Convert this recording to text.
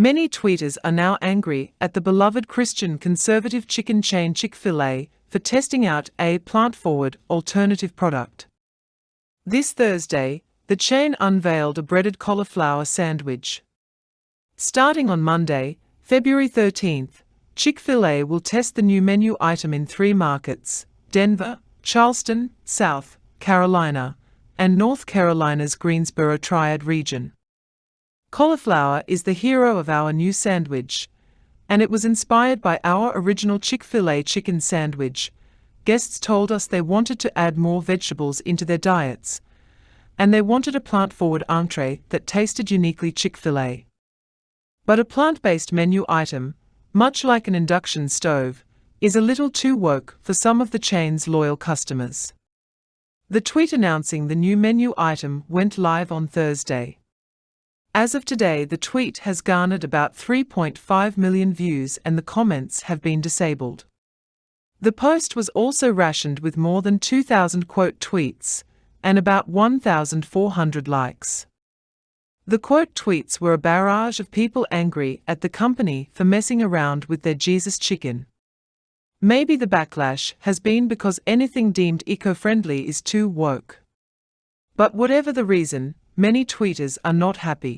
Many tweeters are now angry at the beloved Christian conservative chicken chain Chick fil A for testing out a plant forward alternative product. This Thursday, the chain unveiled a breaded cauliflower sandwich. Starting on Monday, February 13th, Chick fil A will test the new menu item in three markets Denver, Charleston, South Carolina, and North Carolina's Greensboro Triad region. Cauliflower is the hero of our new sandwich, and it was inspired by our original Chick fil A chicken sandwich. Guests told us they wanted to add more vegetables into their diets, and they wanted a plant forward entree that tasted uniquely Chick fil A. But a plant based menu item, much like an induction stove, is a little too woke for some of the chain's loyal customers. The tweet announcing the new menu item went live on Thursday. As of today, the tweet has garnered about 3.5 million views and the comments have been disabled. The post was also ratioed with more than 2,000 quote tweets and about 1,400 likes. The quote tweets were a barrage of people angry at the company for messing around with their Jesus chicken. Maybe the backlash has been because anything deemed eco friendly is too woke. But whatever the reason, many tweeters are not happy.